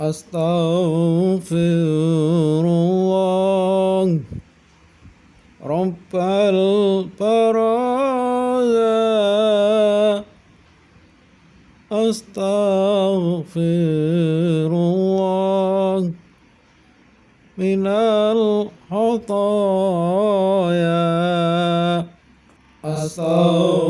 أستغفر الله. رب البرايا أستغفر الله. من الخطايا. أستغفر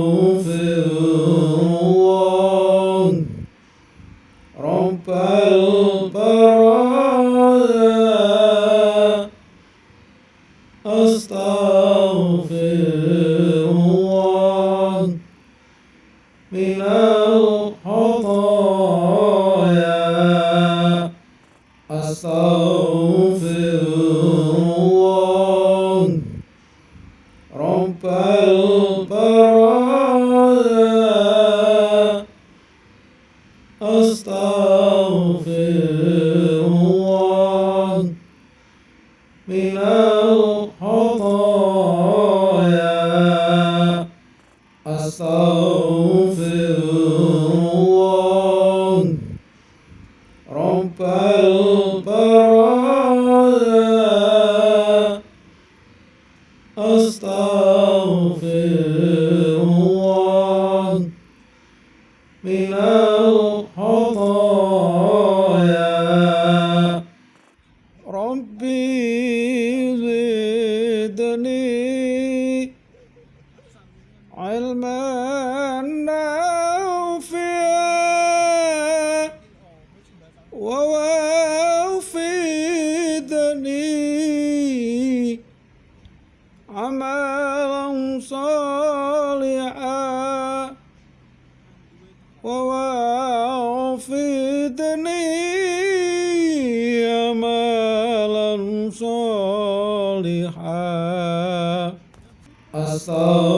علما نافعا ووافدني عملا صالحا ووافدني عملا صالحا. أستغفر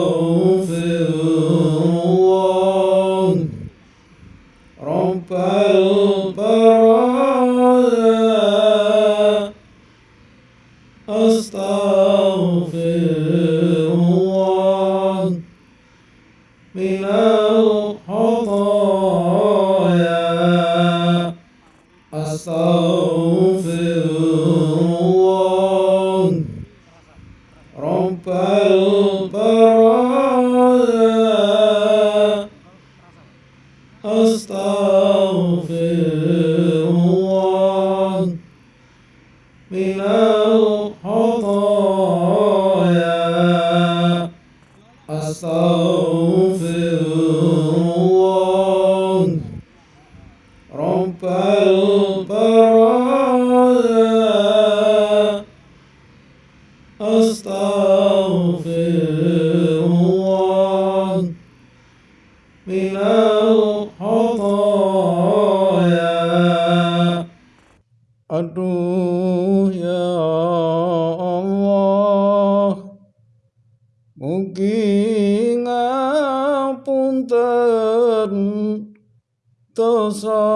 Mugi ngapunten dosa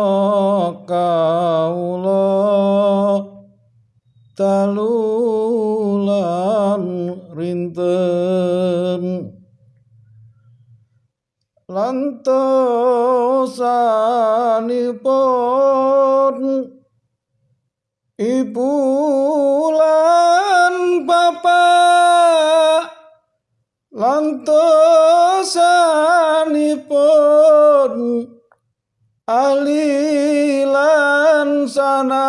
kaula dalulan rinten. Lantosanipun Ibu lantosanipun ahli lan sana.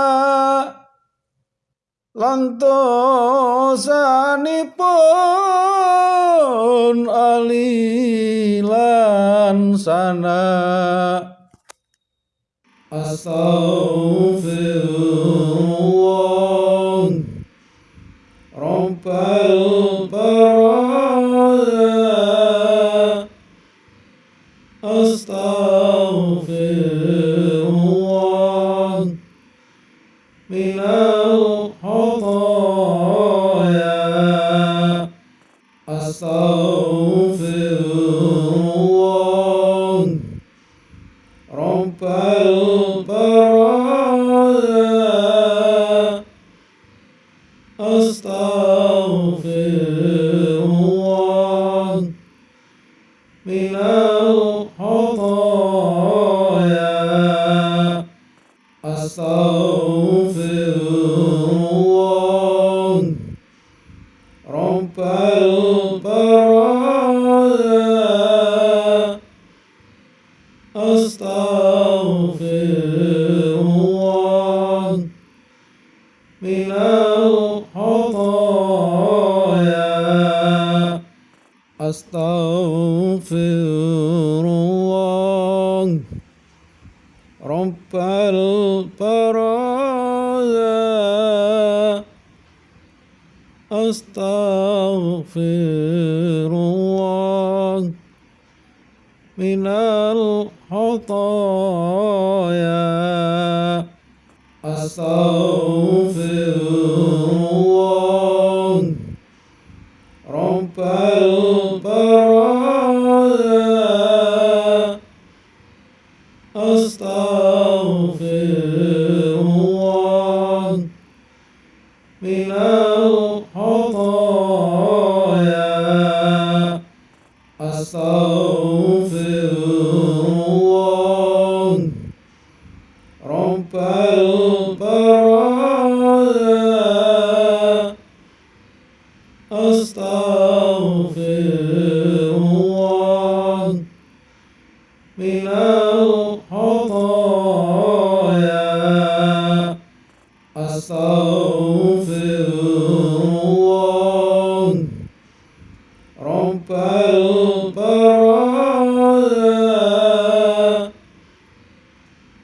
Lantosanipun ahli lan sana. Astaghfirullah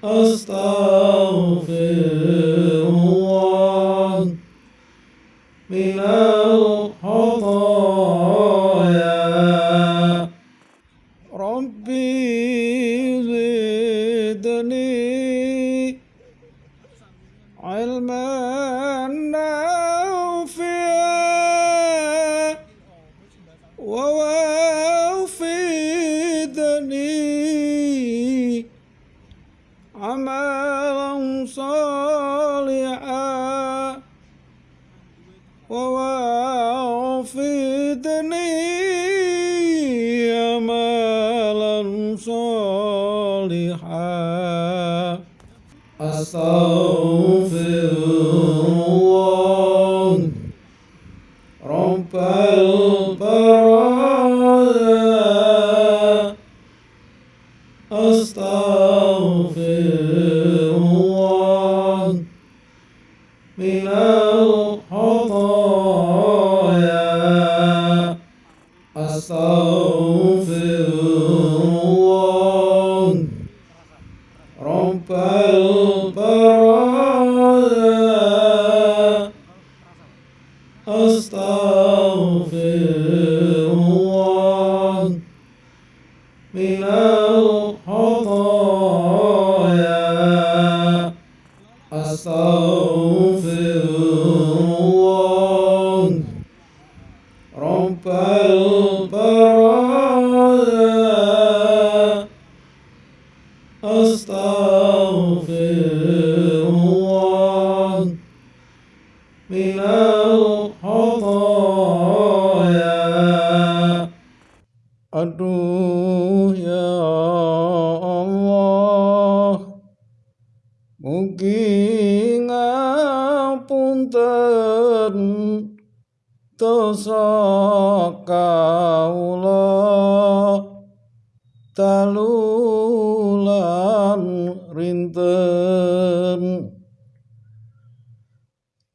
hast dosa kawula talulan rinten.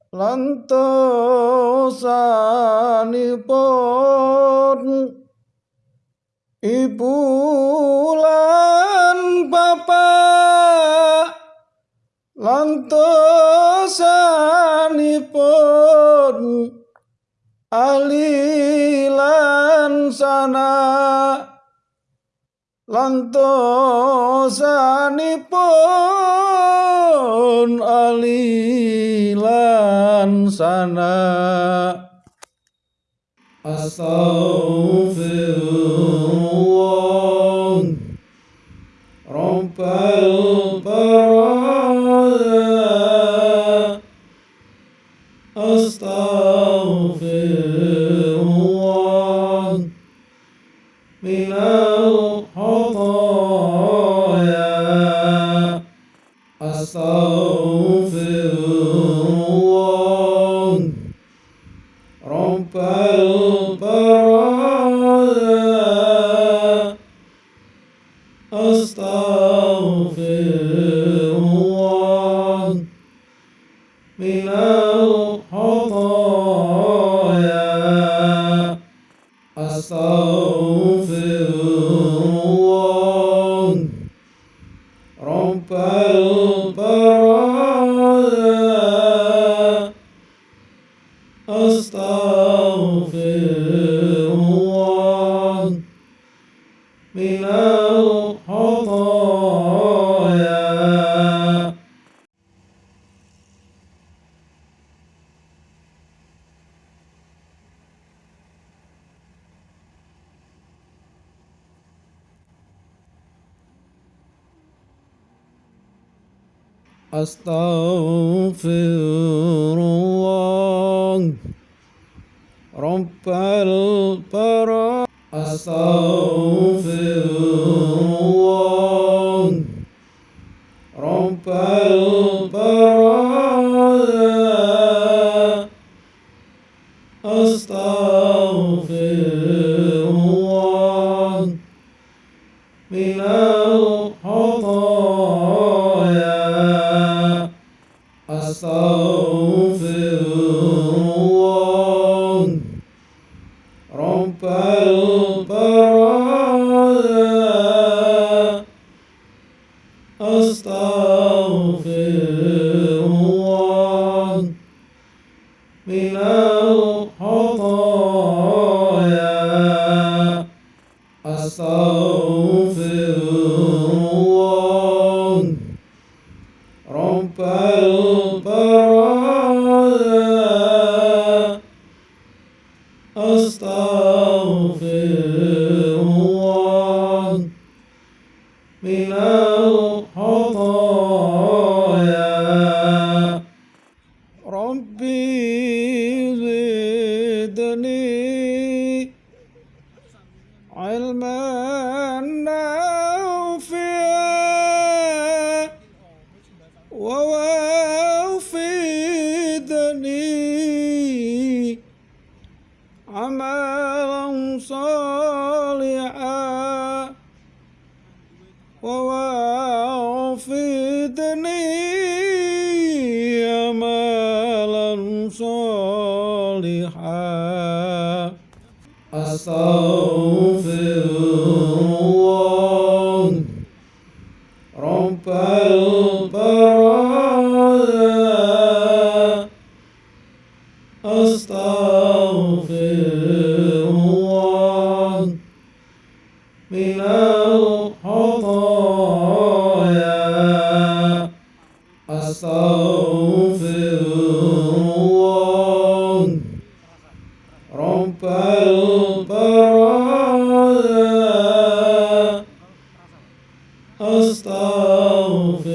Lantosanipun ibu lan bapak lantosanipun alilan sana langtosanipun alilan sana astagfirullahaladzim. Romper. أستغفر.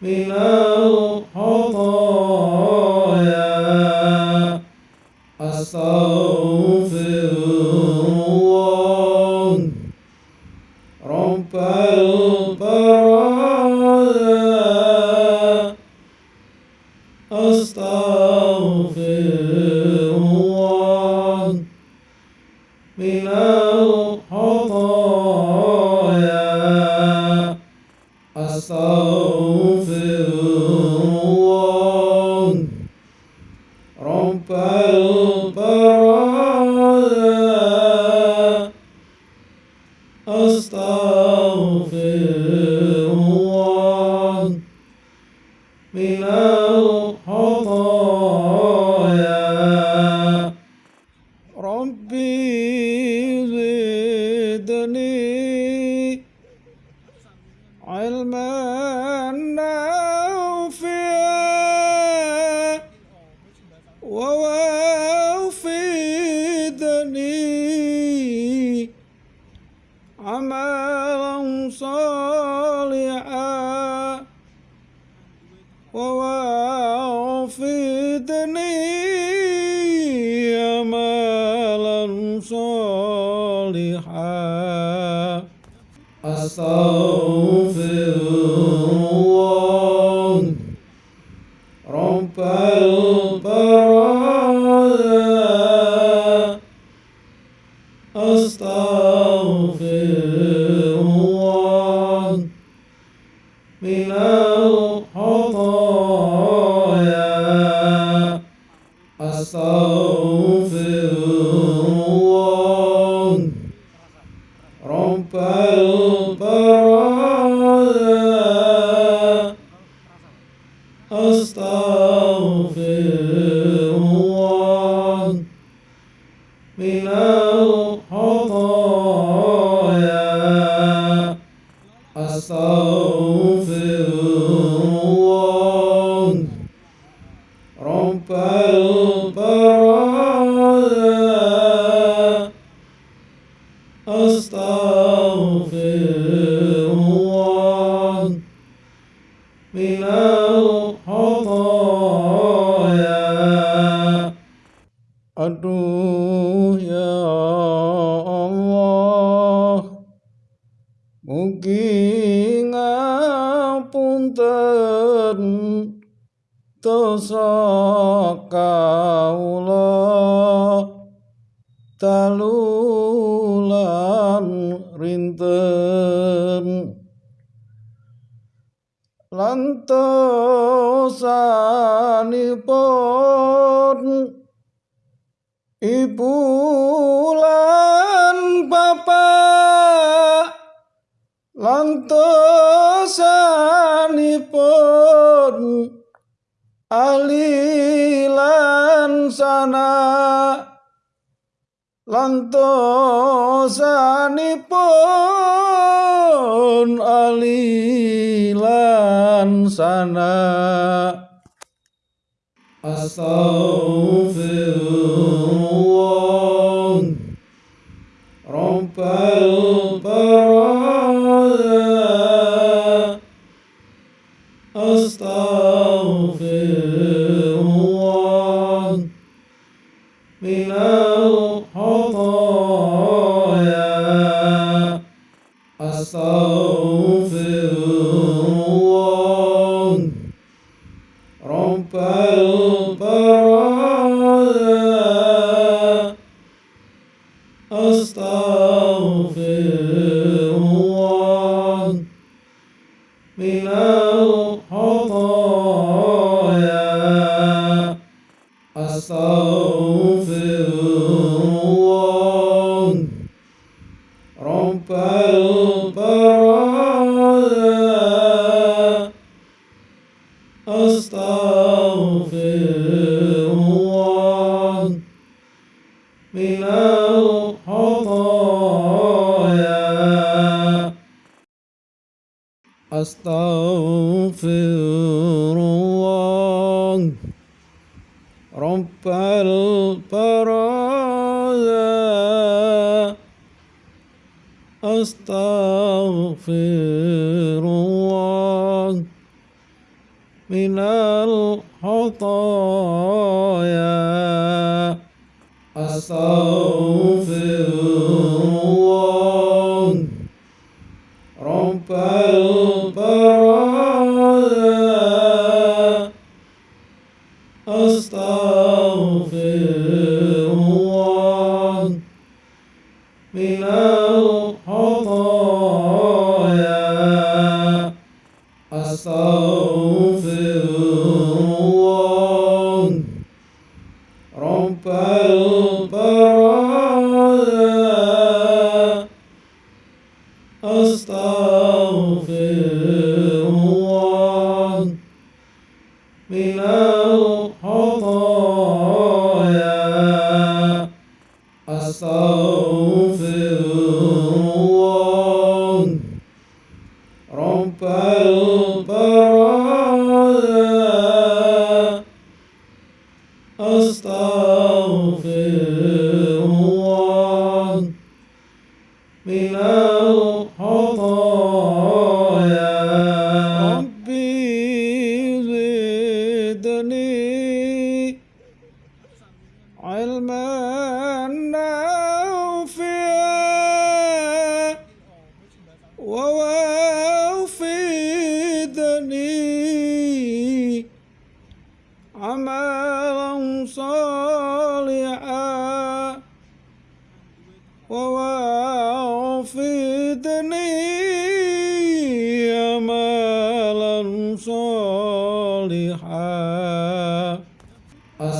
Minal khataya Astaghfirullah lantosanipun alilan sana. Astaghfirullah الخطايا أستغفر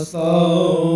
slow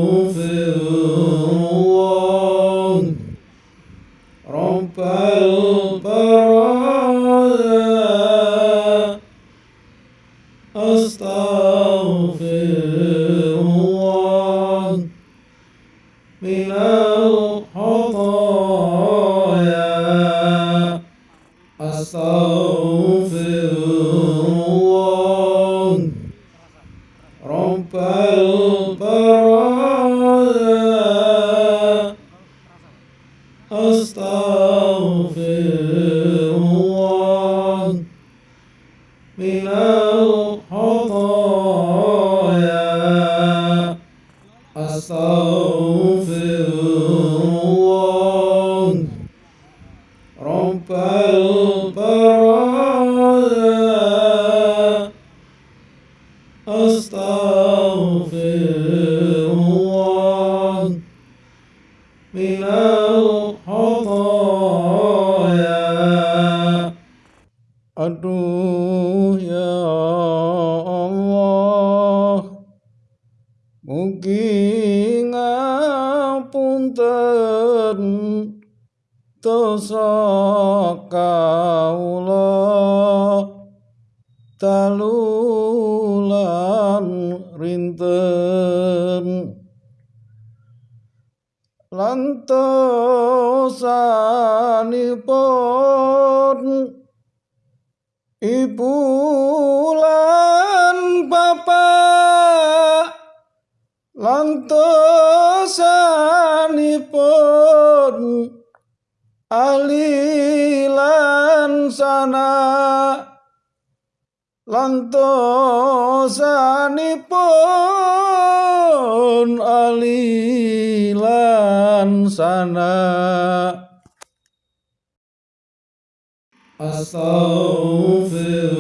panjenenganipun ibu lan bapak lan tosanipun alilan sana lan tosanipun alilan sana أستغفر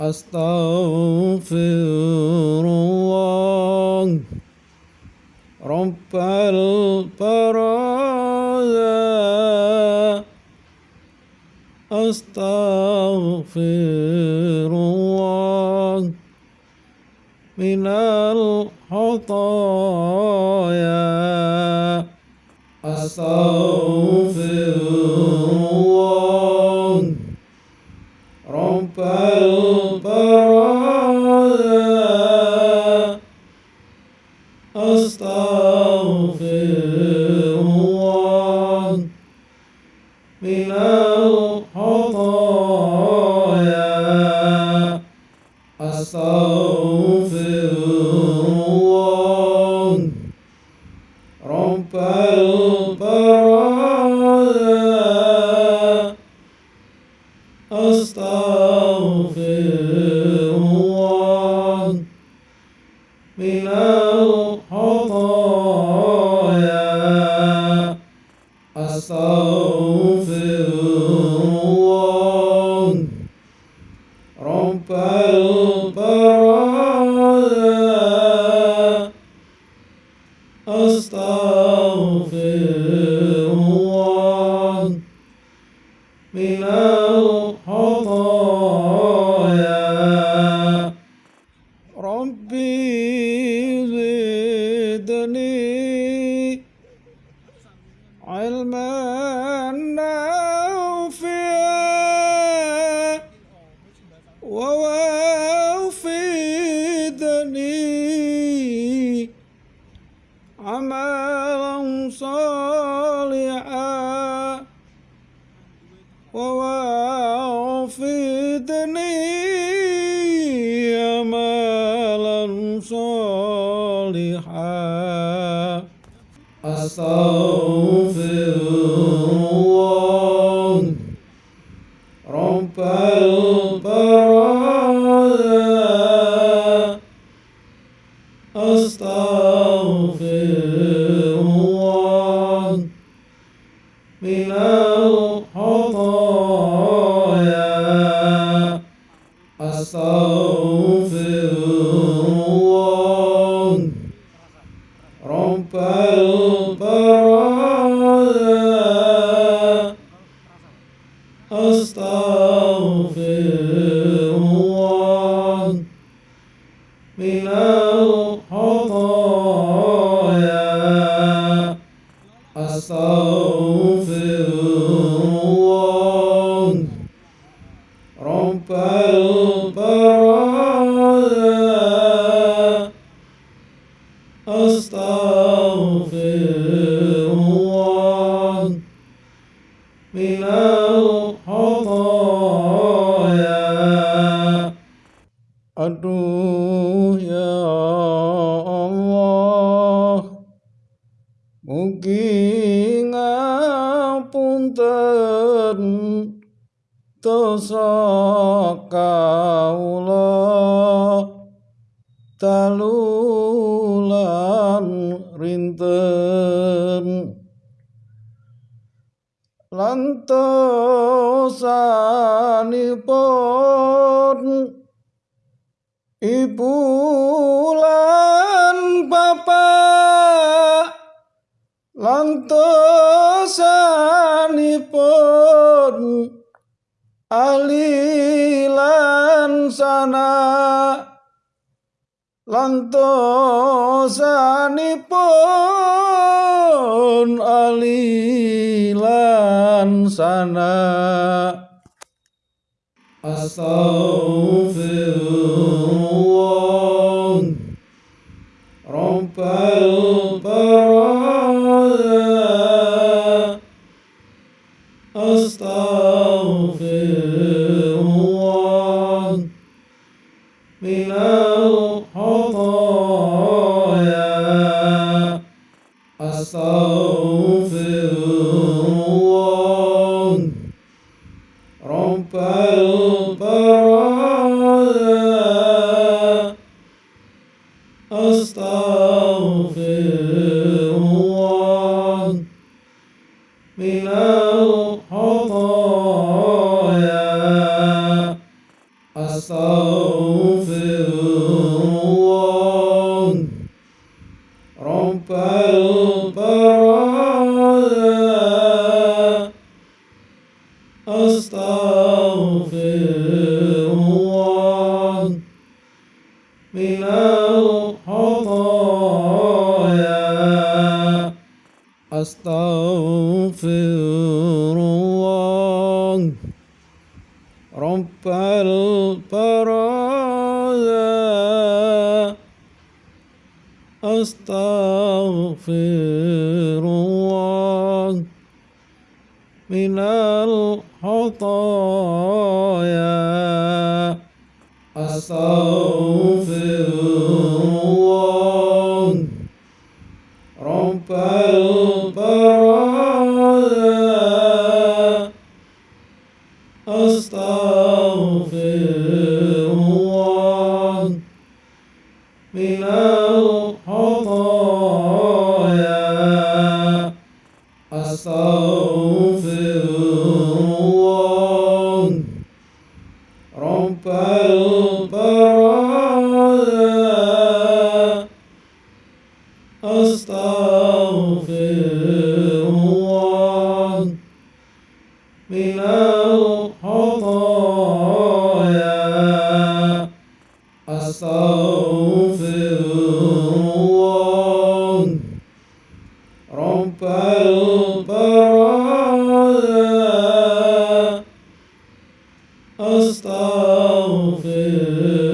أستغفر الله. رب البرايا. أستغفر الله. من الخطايا. أستغفر só. Mugi ngapunten dosa kawula. Talulan rinten. Lantosanipun ibu dosanipun alilan sana. Lang dosanipun alilan sana. Astaghfirullah. واغفر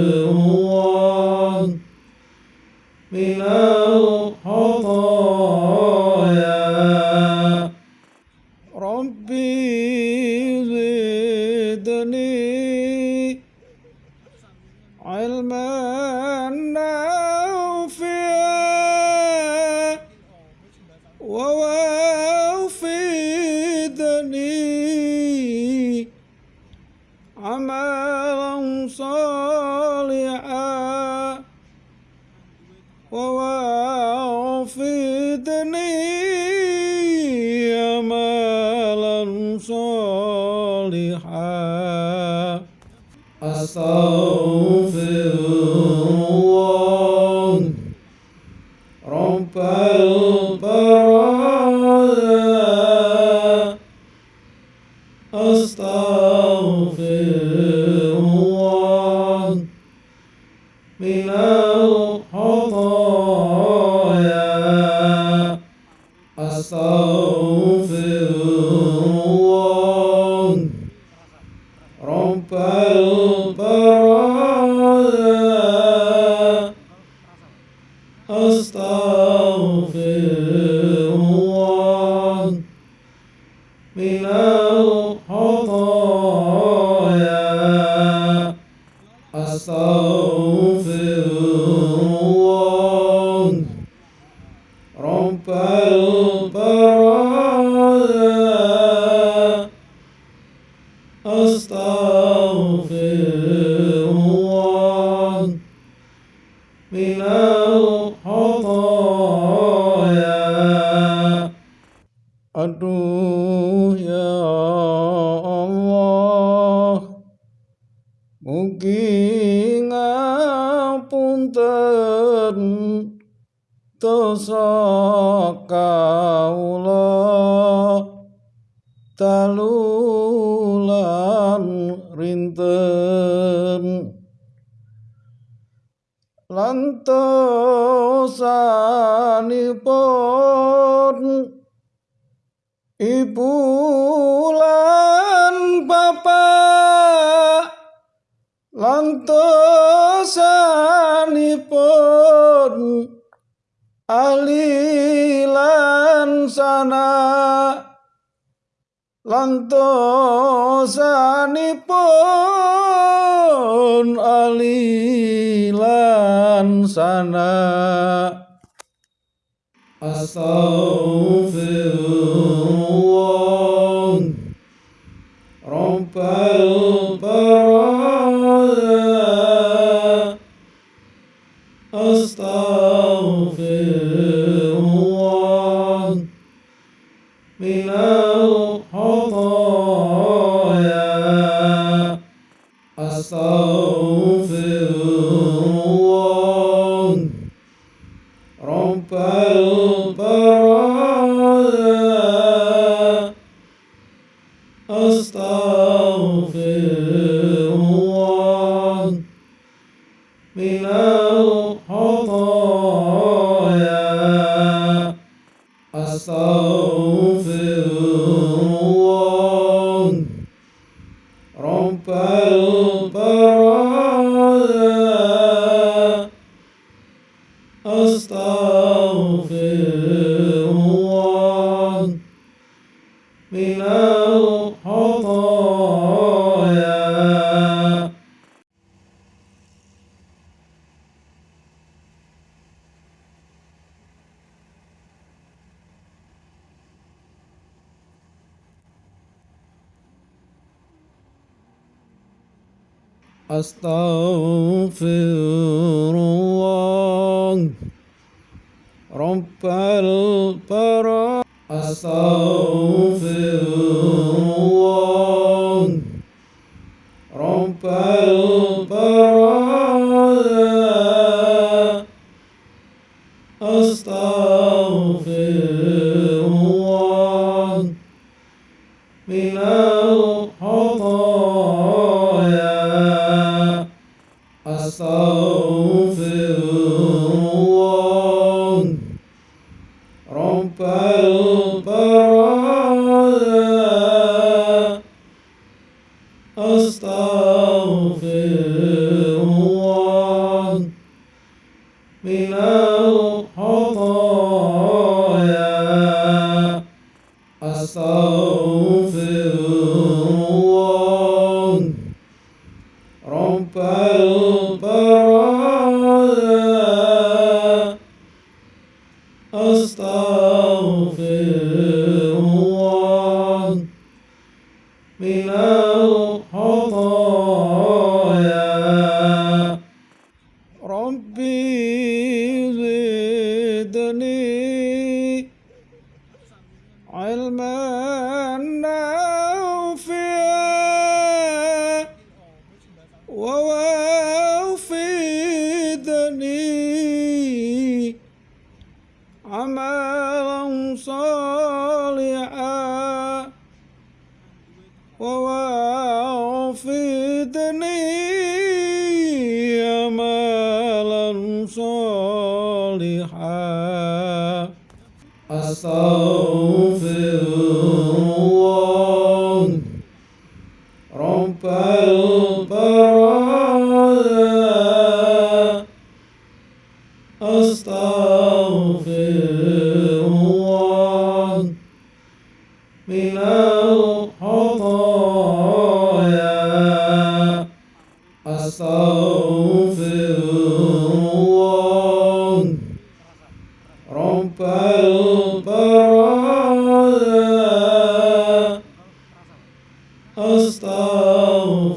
Bye. من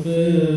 Buddha.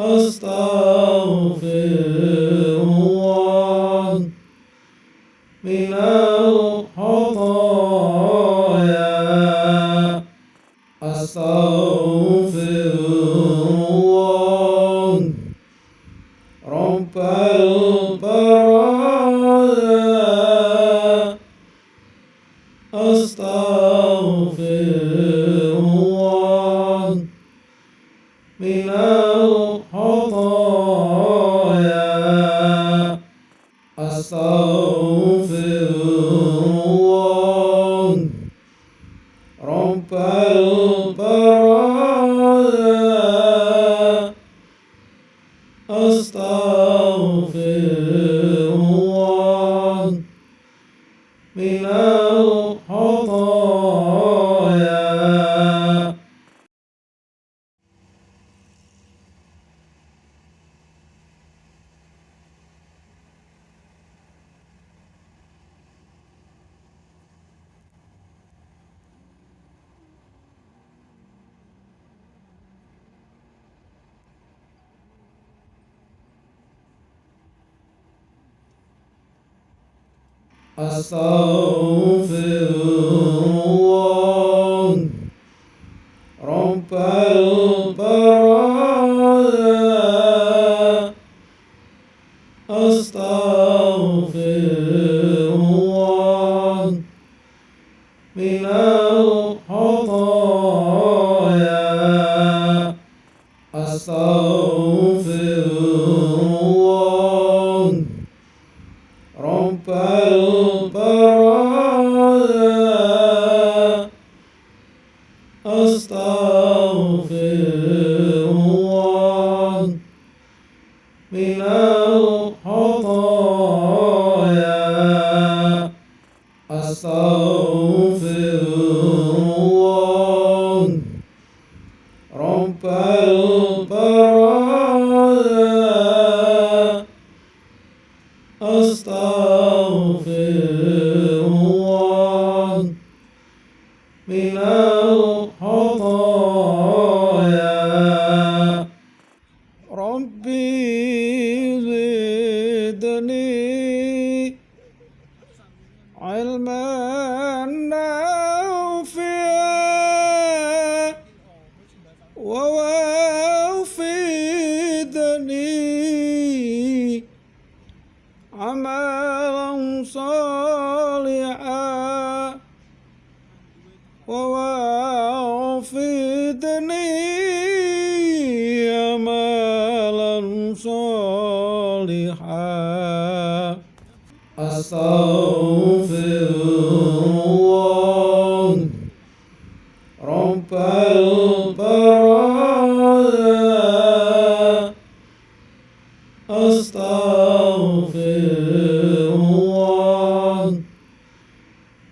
أستغفر الله من الخطايا. أستغفر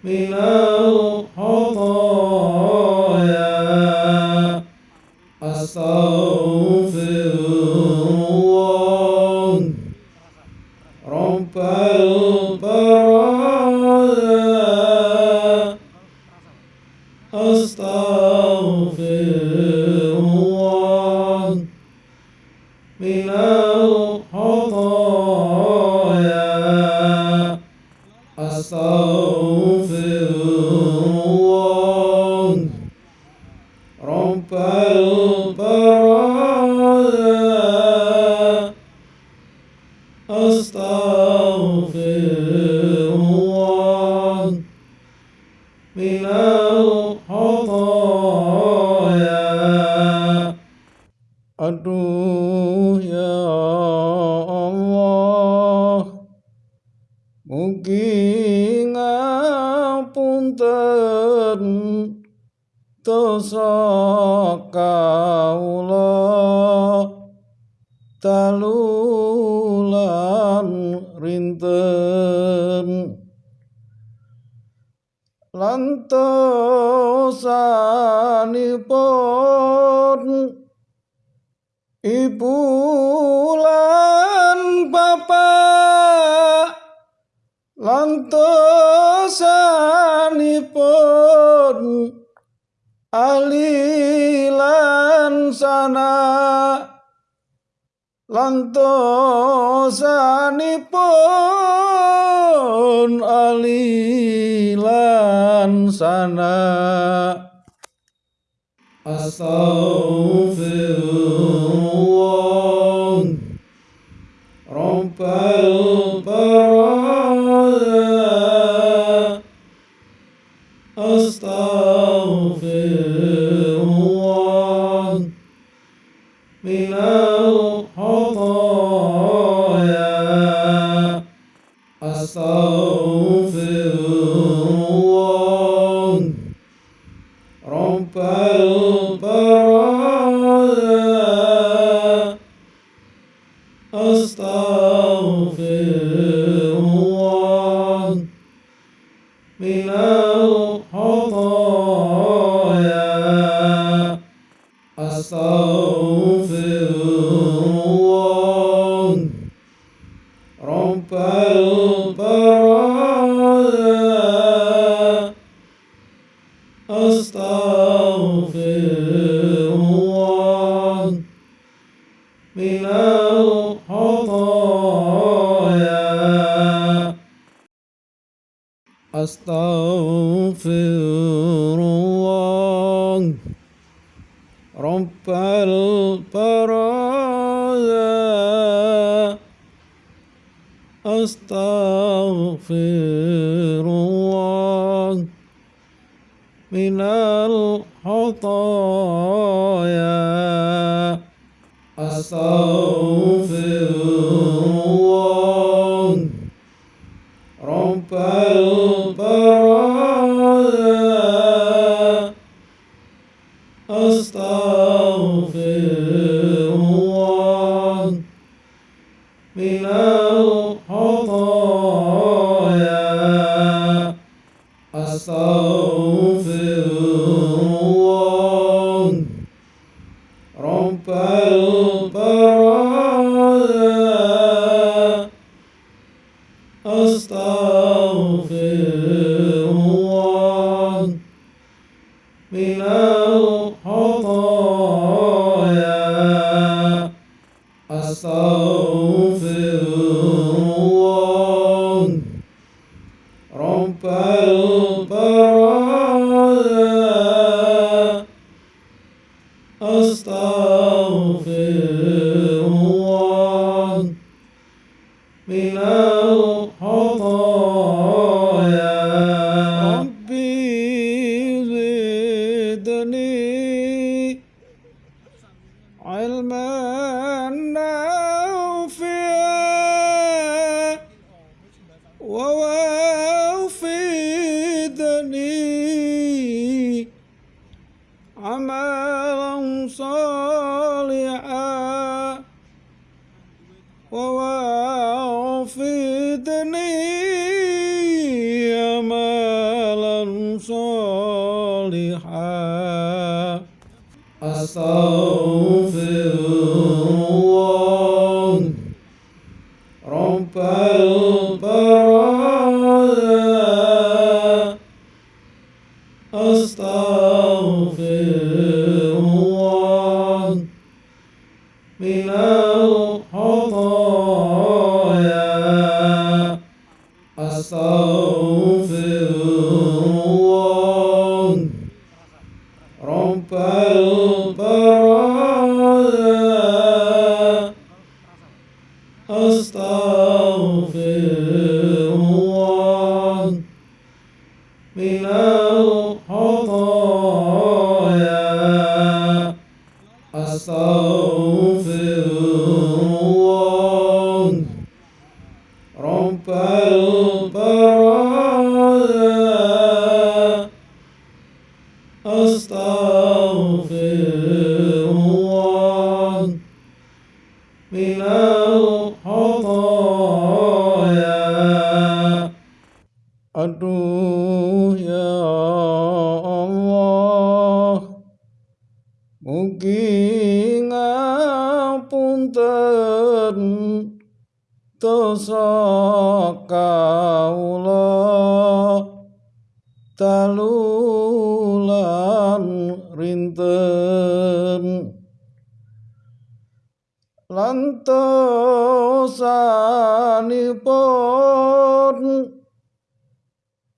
من الخطايا. أستغفر pun alilan sana. Astaghfirullah so صالحا أستغفر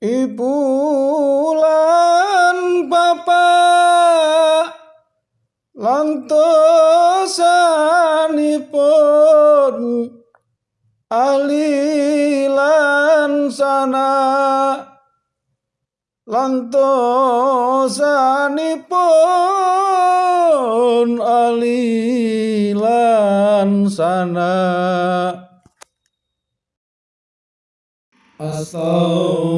Ibu lan bapak lantosanipun alilan sana lantosanipun alilan sana. Astagfirullah